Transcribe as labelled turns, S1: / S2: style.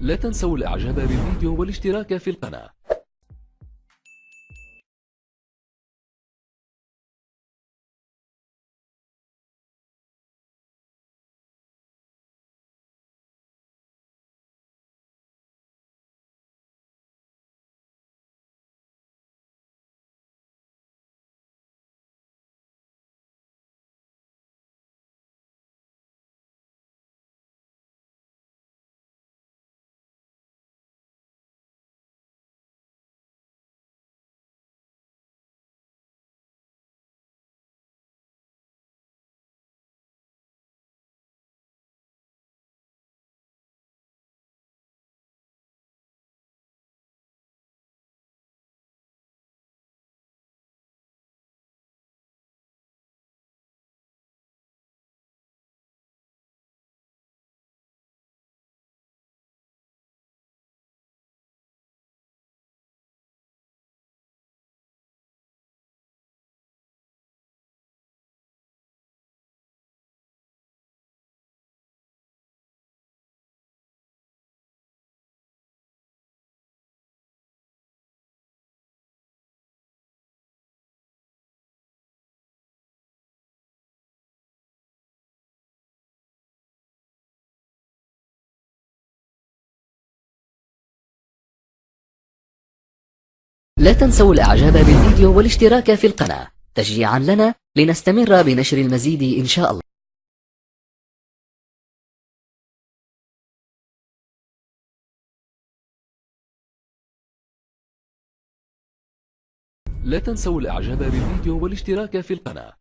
S1: لا تنسوا الإعجاب بالفيديو والاشتراك في القناة.
S2: لا تنسوا الإعجاب بالفيديو والاشتراك في القناة تشجيعا لنا لنستمر بنشر المزيد إن شاء الله.
S1: لا تنسوا الإعجاب بالفيديو والاشتراك في القناة.